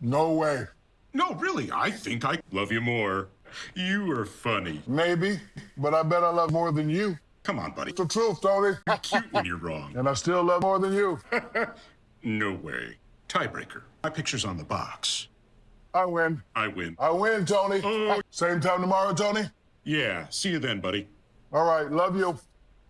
No way. No, really, I think I love you more. You are funny. Maybe, but I bet I love more than you. Come on, buddy. It's the truth, Tony. Cute when you're wrong. and I still love more than you. No way. Tiebreaker. My picture's on the box. I win. I win. I win, Tony. Oh. Same time tomorrow, Tony? Yeah, see you then, buddy. All right, love you.